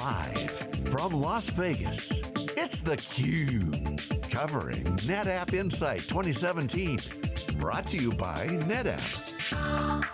Live from Las Vegas, it's theCUBE. Covering NetApp Insight 2017. Brought to you by NetApp.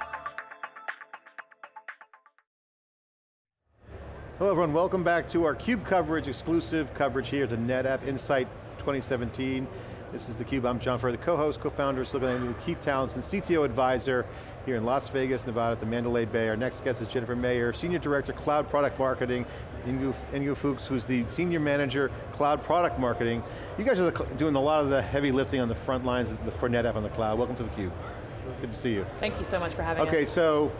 Hello everyone, welcome back to our CUBE coverage, exclusive coverage here the NetApp Insight 2017. This is theCUBE, I'm John Furrier, the co-host, co-founder of Silicon with Keith Townsend, CTO advisor here in Las Vegas, Nevada at the Mandalay Bay. Our next guest is Jennifer Mayer, Senior Director, Cloud Product Marketing, Ingo, Ingo Fuchs, who's the Senior Manager, Cloud Product Marketing. You guys are doing a lot of the heavy lifting on the front lines for NetApp on the cloud. Welcome to theCUBE. Good to see you. Thank you so much for having okay, us. Okay, so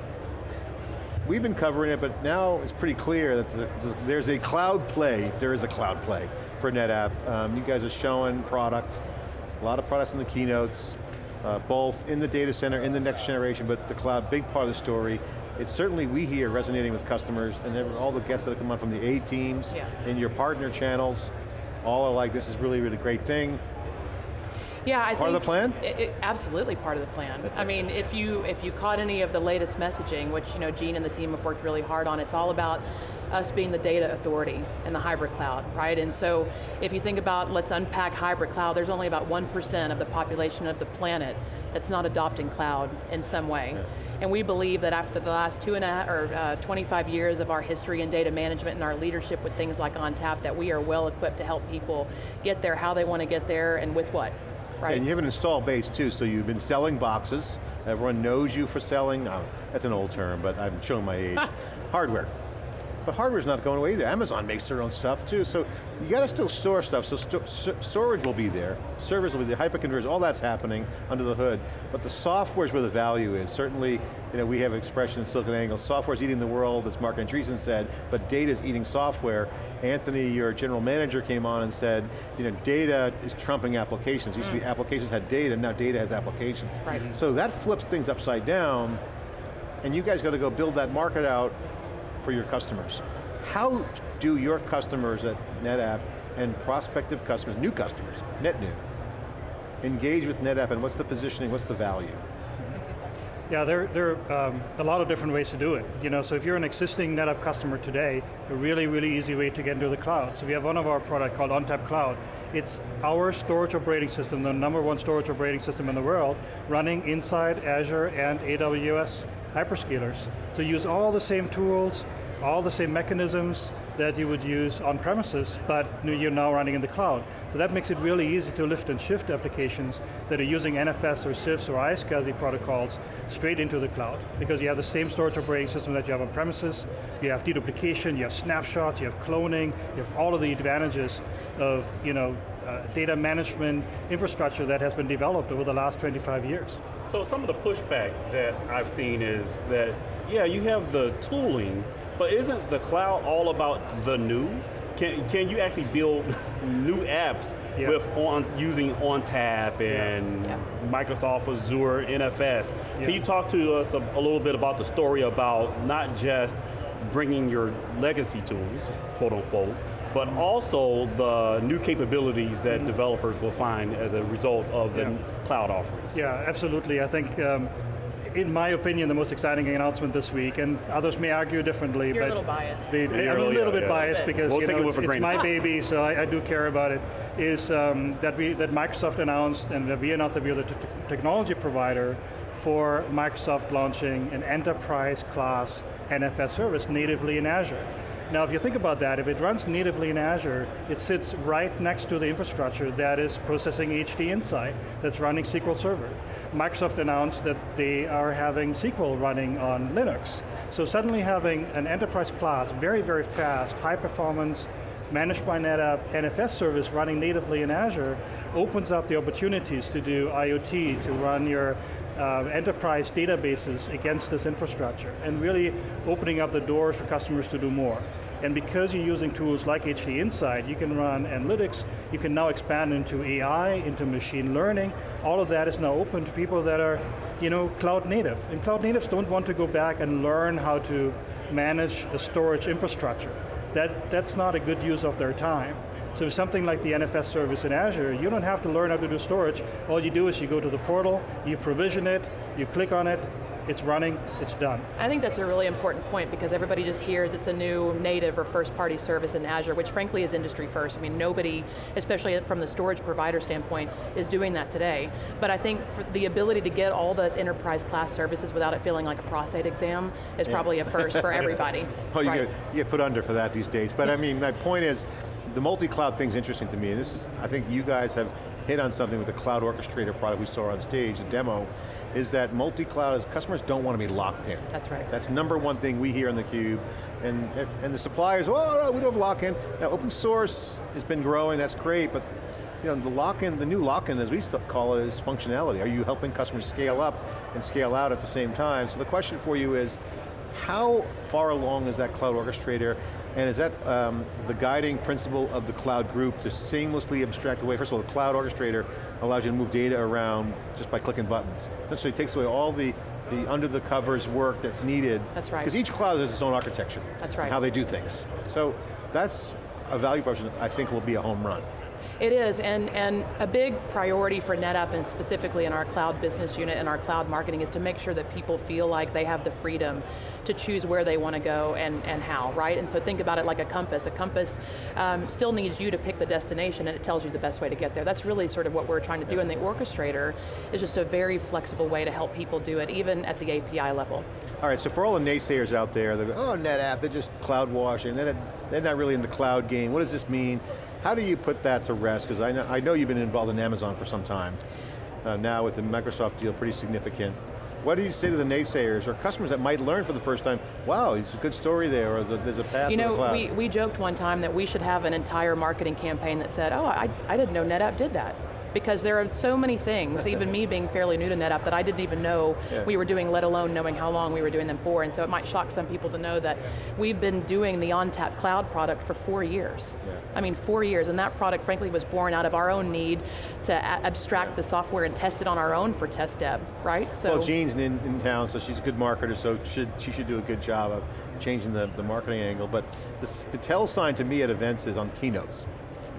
we've been covering it, but now it's pretty clear that there's a cloud play, there is a cloud play for NetApp. Um, you guys are showing product, a lot of products in the keynotes, uh, both in the data center, in the next generation, but the cloud, big part of the story. It's certainly, we hear, resonating with customers, and all the guests that have come on from the A teams, yeah. in your partner channels, all are like, this is really, really great thing. Yeah, I part think of the plan. It, it, absolutely part of the plan. I mean, if you if you caught any of the latest messaging, which you know Jean and the team have worked really hard on, it's all about us being the data authority in the hybrid cloud, right? And so if you think about, let's unpack hybrid cloud, there's only about 1% of the population of the planet that's not adopting cloud in some way. Yeah. And we believe that after the last two and a half, or uh, 25 years of our history in data management and our leadership with things like ONTAP, that we are well equipped to help people get there how they want to get there and with what. Right. And you have an install base too, so you've been selling boxes. Everyone knows you for selling, no, that's an old term, but I'm showing my age. Hardware. But hardware's not going away either. Amazon makes their own stuff too, so you got to still store stuff, so st storage will be there, servers will be there, hyperconvergers, all that's happening under the hood, but the software's where the value is. Certainly, you know, we have expression in SiliconANGLE, software's eating the world, as Marc Andreessen said, but data's eating software. Anthony, your general manager, came on and said, you know, data is trumping applications. It used mm. to be mm. applications had data, now data has applications. Right. So that flips things upside down, and you guys got to go build that market out for your customers. How do your customers at NetApp and prospective customers, new customers, net new, engage with NetApp and what's the positioning, what's the value? Yeah, there, there are um, a lot of different ways to do it. You know, so if you're an existing NetApp customer today, a really, really easy way to get into the cloud. So we have one of our product called ONTAP Cloud. It's our storage operating system, the number one storage operating system in the world, running inside Azure and AWS hyperscalers. So use all the same tools, all the same mechanisms that you would use on premises, but you're now running in the cloud. So that makes it really easy to lift and shift applications that are using NFS or CIFS or iSCSI protocols straight into the cloud, because you have the same storage operating system that you have on premises, you have deduplication, you have snapshots, you have cloning, you have all of the advantages of you know, uh, data management infrastructure that has been developed over the last 25 years. So some of the pushback that I've seen is that, yeah, you have the tooling, but isn't the cloud all about the new? Can, can you actually build new apps yeah. with on using ONTAP and yeah. Microsoft Azure NFS? Yeah. Can you talk to us a, a little bit about the story about not just bringing your legacy tools, quote unquote, but also the new capabilities that mm -hmm. developers will find as a result of the cloud offerings. Yeah, absolutely. I think um, in my opinion, the most exciting announcement this week, and others may argue differently. You're but a little biased. The, yeah, I'm a little bit yeah, biased because we'll you know, it's, it's my baby, so I, I, do care about it. Is um, that we that Microsoft announced, and that we announced that we are the technology provider for Microsoft launching an enterprise class NFS service natively in Azure. Now if you think about that, if it runs natively in Azure, it sits right next to the infrastructure that is processing HD Insight, that's running SQL Server. Microsoft announced that they are having SQL running on Linux. So suddenly having an enterprise class, very, very fast, high performance, managed by NetApp NFS service running natively in Azure opens up the opportunities to do IoT, to run your uh, enterprise databases against this infrastructure, and really opening up the doors for customers to do more. And because you're using tools like HD Insight, you can run analytics, you can now expand into AI, into machine learning. All of that is now open to people that are you know, cloud native. And cloud natives don't want to go back and learn how to manage a storage infrastructure. That, that's not a good use of their time. So something like the NFS service in Azure, you don't have to learn how to do storage. All you do is you go to the portal, you provision it, you click on it, it's running, it's done. I think that's a really important point because everybody just hears it's a new native or first party service in Azure, which frankly is industry first. I mean, nobody, especially from the storage provider standpoint, is doing that today. But I think the ability to get all those enterprise class services without it feeling like a prostate exam is yeah. probably a first for everybody. well, you, right. get, you get put under for that these days. But I mean, my point is, the multi-cloud thing's interesting to me, and this is, I think you guys have hit on something with the Cloud Orchestrator product we saw on stage, the demo, is that multi-cloud, customers don't want to be locked in. That's right. That's number one thing we hear on theCUBE, and, and the suppliers, oh no, we don't have lock-in. Now open source has been growing, that's great, but you know, the lock-in, the new lock-in as we call it is functionality. Are you helping customers scale up and scale out at the same time? So the question for you is, how far along is that cloud orchestrator and is that um, the guiding principle of the cloud group to seamlessly abstract away? First of all, the cloud orchestrator allows you to move data around just by clicking buttons. Essentially it takes away all the, the under the covers work that's needed. That's right. Because each cloud has its own architecture. That's right. how they do things. So that's a value proposition I think will be a home run. It is, and, and a big priority for NetApp, and specifically in our cloud business unit and our cloud marketing, is to make sure that people feel like they have the freedom to choose where they want to go and, and how, right? And so think about it like a compass. A compass um, still needs you to pick the destination and it tells you the best way to get there. That's really sort of what we're trying to do, and the orchestrator is just a very flexible way to help people do it, even at the API level. All right, so for all the naysayers out there, they're oh, NetApp, they're just cloud washing, they're not, they're not really in the cloud game. What does this mean? How do you put that to rest? Because I know, I know you've been involved in Amazon for some time. Uh, now with the Microsoft deal, pretty significant. What do you say to the naysayers or customers that might learn for the first time, wow, it's a good story there, or there's a, path you know, to the cloud? We, we joked one time that we should have an entire marketing campaign that said, oh, I, I didn't know NetApp did that because there are so many things, even me being fairly new to NetApp, that I didn't even know yeah. we were doing, let alone knowing how long we were doing them for, and so it might shock some people to know that we've been doing the ONTAP cloud product for four years. Yeah. I mean, four years, and that product frankly was born out of our own need to abstract yeah. the software and test it on our own for test dev, right? So well, Jean's in, in town, so she's a good marketer, so should, she should do a good job of changing the, the marketing angle, but the, the tell sign to me at events is on keynotes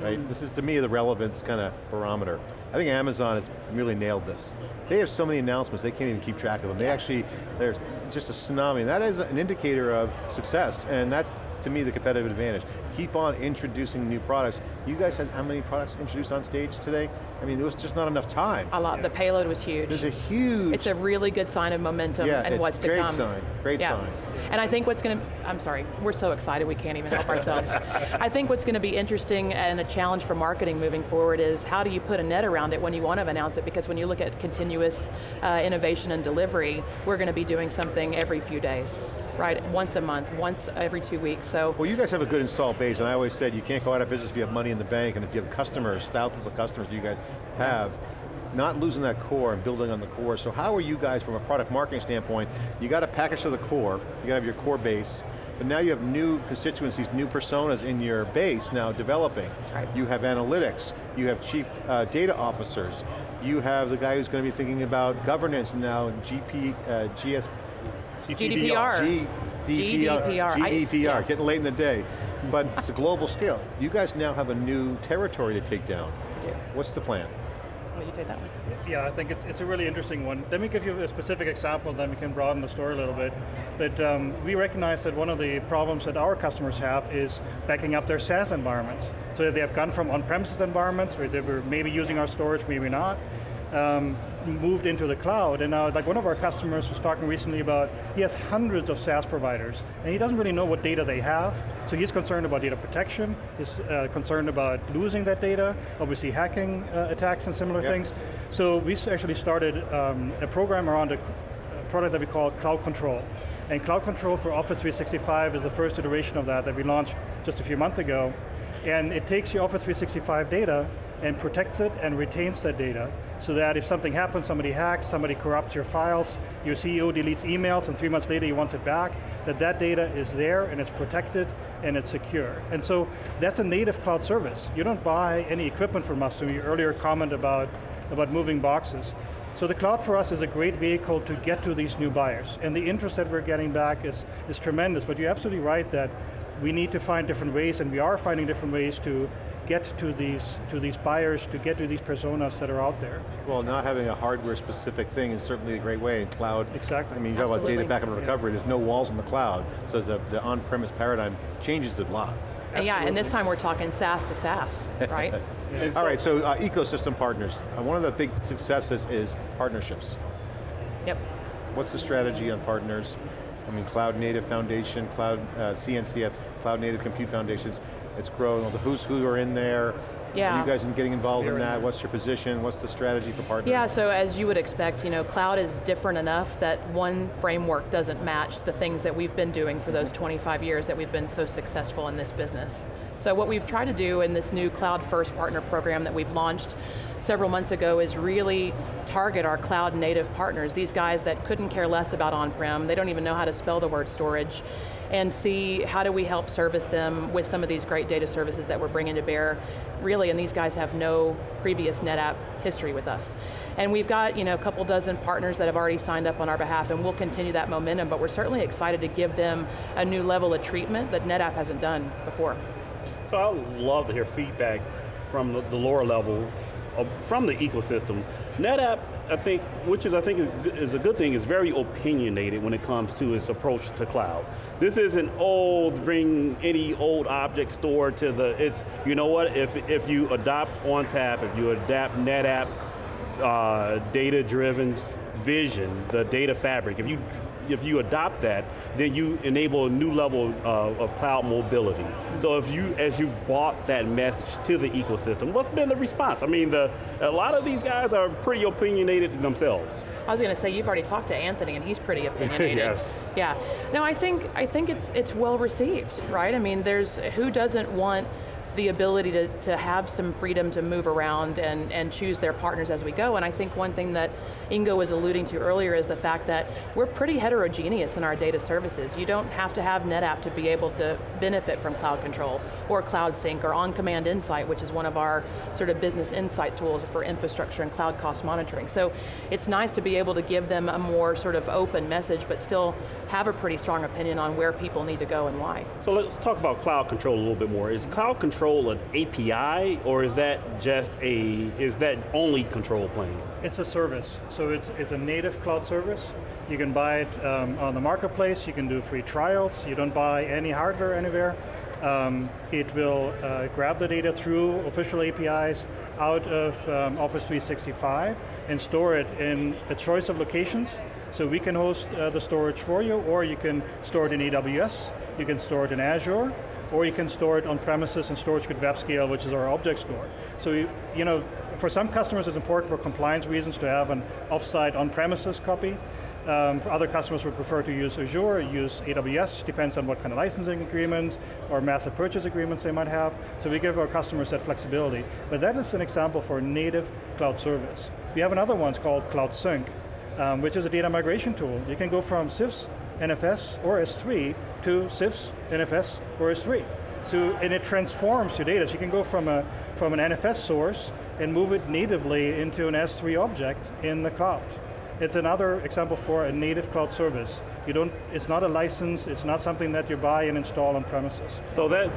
right? Mm. This is to me the relevance kind of barometer. I think Amazon has really nailed this. They have so many announcements, they can't even keep track of them. They actually, there's just a tsunami. That is an indicator of success, and that's to me the competitive advantage. Keep on introducing new products. You guys had how many products introduced on stage today? I mean, there was just not enough time. A lot, yeah. the payload was huge. There's a huge... It's a really good sign of momentum yeah, and what's to come. great sign, great yeah. sign. And I think what's going to, I'm sorry, we're so excited we can't even help ourselves. I think what's going to be interesting and a challenge for marketing moving forward is how do you put a net around it when you want to announce it, because when you look at continuous uh, innovation and delivery, we're going to be doing something every few days right? Once a month, once every two weeks, so. Well you guys have a good install base, and I always said you can't go out of business if you have money in the bank, and if you have customers, thousands of customers you guys have, not losing that core and building on the core. So how are you guys, from a product marketing standpoint, you got a package to the core, you got to have your core base, but now you have new constituencies, new personas in your base now developing. Right. You have analytics, you have chief uh, data officers, you have the guy who's going to be thinking about governance now, GP, uh, GS, GDPR. GDPR. GDPR, GDPR getting late in the day. But it's a global scale. You guys now have a new territory to take down. What's the plan? you take that one. Yeah, I think it's, it's a really interesting one. Let me give you a specific example, then we can broaden the story a little bit. But um, we recognize that one of the problems that our customers have is backing up their SaaS environments. So they have gone from on-premises environments, where they were maybe using our storage, maybe not, um, moved into the cloud, and now like one of our customers was talking recently about, he has hundreds of SaaS providers, and he doesn't really know what data they have, so he's concerned about data protection, he's uh, concerned about losing that data, obviously hacking uh, attacks and similar yep. things. So we actually started um, a program around a product that we call Cloud Control. And Cloud Control for Office 365 is the first iteration of that that we launched just a few months ago. And it takes your Office 365 data and protects it and retains that data so that if something happens, somebody hacks, somebody corrupts your files, your CEO deletes emails and three months later he wants it back, that that data is there and it's protected and it's secure. And so that's a native cloud service. You don't buy any equipment from us to your earlier comment about, about moving boxes. So the cloud for us is a great vehicle to get to these new buyers. And the interest that we're getting back is, is tremendous, but you're absolutely right that we need to find different ways, and we are finding different ways to get to these, to these buyers, to get to these personas that are out there. Well, not having a hardware specific thing is certainly a great way in cloud. Exactly. I mean, you talk about data Absolutely. backup and recovery, there's no walls in the cloud, so the, the on-premise paradigm changes a lot. And yeah, and this time we're talking SaaS to SaaS, right? And All right, so uh, ecosystem partners. Uh, one of the big successes is partnerships. yep. What's the strategy on partners? I mean, Cloud Native Foundation, Cloud uh, CNCF, Cloud Native Compute Foundations. It's growing. The who's who are in there. Yeah. Are you guys been getting involved in that? What's your position? What's the strategy for partners? Yeah, so as you would expect, you know, cloud is different enough that one framework doesn't match the things that we've been doing for those mm-hmm. 25 years that we've been so successful in this business. So what we've tried to do in this new Cloud First Partner Program that we've launched several months ago is really target our cloud native partners, these guys that couldn't care less about on-prem, they don't even know how to spell the word storage, and see how do we help service them with some of these great data services that we're bringing to bear. Really, and these guys have no previous NetApp history with us. And we've got you know, a couple dozen partners that have already signed up on our behalf and we'll continue that momentum, but we're certainly excited to give them a new level of treatment that NetApp hasn't done before. So I love to hear feedback from the, lower level, of, from the ecosystem. NetApp, I think, which is I think is a good thing, is very opinionated when it comes to its approach to cloud. This isn't old, bring any old object store to the, it's, you know what, if, if you adopt ONTAP, if you adapt NetApp, uh, data-driven vision, the data fabric, if you if you adopt that, then you enable a new level uh, of cloud mobility. So if you, as you've brought that message to the ecosystem, what's been the response? I mean, the, a lot of these guys are pretty opinionated themselves. I was going to say you've already talked to Anthony, and he's pretty opinionated. Yes. Yeah. No, I think I think it's it's well received, right? I mean, there's who doesn't want the ability to, to have some freedom to move around and, and choose their partners as we go. And I think one thing that Ingo was alluding to earlier is the fact that we're pretty heterogeneous in our data services. You don't have to have NetApp to be able to benefit from Cloud Control or Cloud Sync or OnCommand Insight, which is one of our sort of business insight tools for infrastructure and cloud cost monitoring. So it's nice to be able to give them a more sort of open message, but still have a pretty strong opinion on where people need to go and why. So let's talk about cloud control a little bit more. Is cloud control an API, or is that just a, is that only control plane? It's a service, so it's, it's a native cloud service. You can buy it um, on the marketplace, you can do free trials, you don't buy any hardware anywhere. Um, it will uh, grab the data through official APIs out of um, Office 365 and store it in a choice of locations. So we can host uh, the storage for you, or you can store it in AWS, you can store it in Azure, or you can store it on premises and StorageGRID WebScale, which is our object store. So, you, you know, for some customers it's important for compliance reasons to have an offsite on-premises copy. Um, for other customers would prefer to use Azure, use AWS, depends on what kind of licensing agreements or massive purchase agreements they might have. So we give our customers that flexibility. But that is an example for native cloud service. We have another one called Cloud Sync, um, which is a data migration tool. You can go from CIFS, NFS, or S3 to CIFS, NFS, or S3. So, and it transforms your data. So you can go from, a, from an NFS source and move it natively into an S3 object in the cloud. It's another example for a native cloud service. You don't, it's not a license, it's not something that you buy and install on premises. So that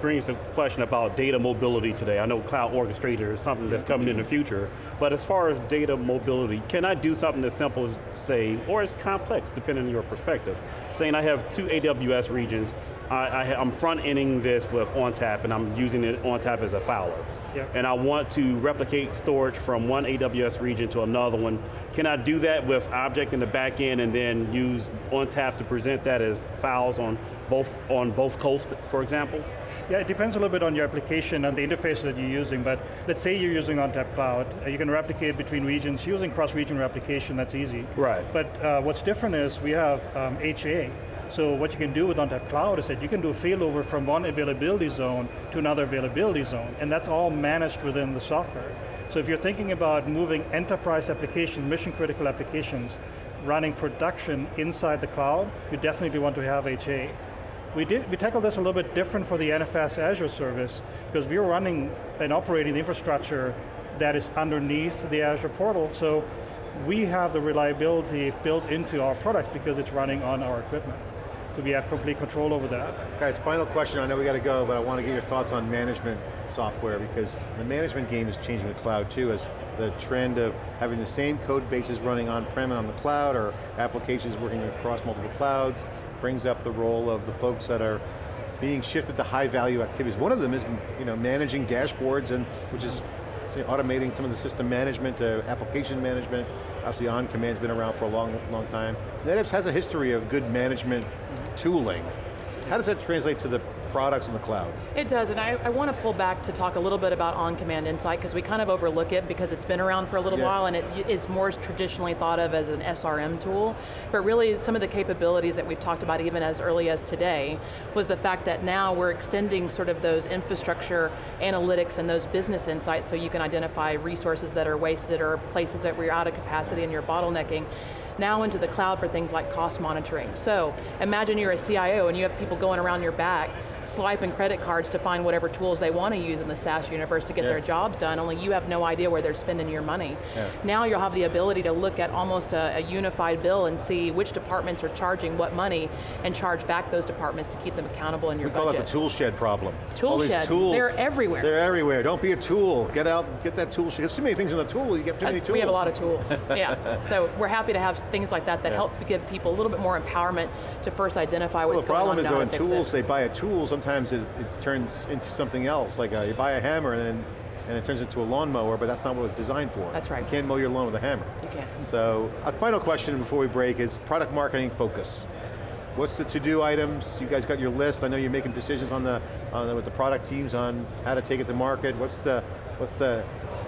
brings the question about data mobility today. I know cloud orchestrator is something that's coming in the future, but as far as data mobility, can I do something as simple as say, or as complex, depending on your perspective, saying I have two AWS regions, I, I, am front-ending this with ONTAP and I'm using it ONTAP as a filer. Yep. And I want to replicate storage from one AWS region to another one. Can I do that with object in the back end and then use ONTAP to present that as files on both, on both coasts, for example? Yeah, it depends a little bit on your application and the interface that you're using, but let's say you're using ONTAP Cloud, uh, you can replicate between regions using cross-region replication, that's easy. Right. But uh, what's different is we have um, HA, so what you can do with ONTAP Cloud is that you can do a failover from one availability zone to another availability zone, and that's all managed within the software. So if you're thinking about moving enterprise applications, mission critical applications, running production inside the cloud, you definitely want to have HA. We, did, we tackled this a little bit different for the NFS Azure service because we're running and operating the infrastructure that is underneath the Azure portal, so we have the reliability built into our product because it's running on our equipment. so we have complete control over that. Guys, final question, I know we got to go, but I want to get your thoughts on management software because the management game is changing the cloud too as the trend of having the same code bases running on-prem and on the cloud or applications working across multiple clouds brings up the role of the folks that are being shifted to high value activities. One of them is you know, managing dashboards and which is automating some of the system management, uh, application management. Obviously OnCommand's been around for a long, long time. NetApps has a history of good management tooling. How does that translate to the products in the cloud? It does, and I, I want to pull back to talk a little bit about OnCommand Insight, because we kind of overlook it because it's been around for a little Yeah. while and it is more traditionally thought of as an SRM tool, but really some of the capabilities that we've talked about even as early as today was the fact that now we're extending sort of those infrastructure analytics and those business insights so you can identify resources that are wasted or places that we're out of capacity and you're bottlenecking now into the cloud for things like cost monitoring. So imagine you're a CIO and you have people going around your back swiping credit cards to find whatever tools they want to use in the SaaS universe to get Yeah. their jobs done, only you have no idea where they're spending your money. Yeah. Now you'll have the ability to look at almost a, a unified bill and see which departments are charging what money and charge back those departments to keep them accountable in your We call budget. it the tool shed problem. Tool All shed, tools, they're everywhere. They're everywhere, don't be a tool. Get out, get that tool shed. There's too many things in a tool, you get too many Uh, tools. We have a lot of tools, yeah. So we're happy to have things like that that Yeah. help give people a little bit more empowerment to first identify Well, what's the problem going is on though and in tools, it. they buy a tool, sometimes it, it turns into something else. Like uh, you buy a hammer and then and it turns into a lawnmower, but that's not what it was designed for. That's right. You can't mow your lawn with a hammer. You can't. So, a final question before we break is product marketing focus. What's the to-do items? You guys got your list. I know you're making decisions on the, on the, with the product teams on how to take it to market. What's the, what's the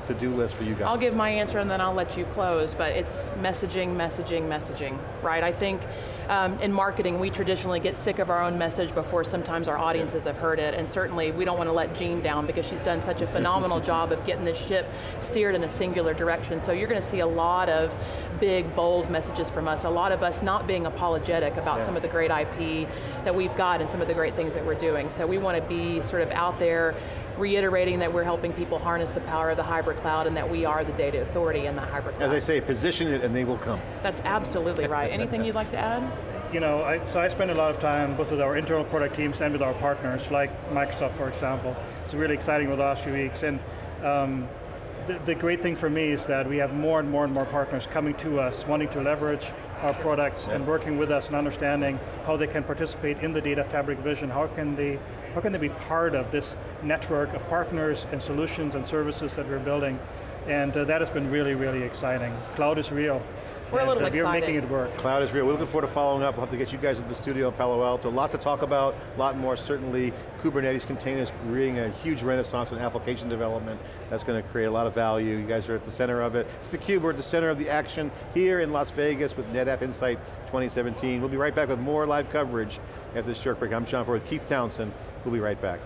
to-do list for you guys? I'll give my answer and then I'll let you close, but it's messaging, messaging, messaging, right? I think um, in marketing, we traditionally get sick of our own message before sometimes our audiences have heard it, and certainly we don't want to let Jean down because she's done such a phenomenal job of getting this ship steered in a singular direction. So you're going to see a lot of big, bold messages from us, a lot of us not being apologetic about Yeah. some of the great IP that we've got and some of the great things that we're doing. So we want to be sort of out there reiterating that we're helping people harness the power of the hybrid cloud and that we are the data authority in the hybrid cloud. As I say, position it and they will come. That's absolutely right. Anything you'd like to add? You know, I, so I spend a lot of time both with our internal product teams and with our partners, like Microsoft, for example. It's really exciting with the last few weeks. And um, the, the great thing for me is that we have more and more and more partners coming to us, wanting to leverage our products and working with us and understanding how they can participate in the data fabric vision, how can they, how can they be part of this network of partners and solutions and services that we're building. And uh, that has been really, really exciting. Cloud is real. We're a little uh, We're making it work. Cloud is real. We're looking forward to following up. We'll have to get you guys at the studio in Palo Alto. A lot to talk about, a lot more certainly. Kubernetes containers creating a huge renaissance in application development. That's going to create a lot of value. You guys are at the center of it. It's theCUBE, we're at the center of the action here in Las Vegas with NetApp Insight 2017. We'll be right back with more live coverage after this short break. I'm John Furrier with Keith Townsend. We'll be right back.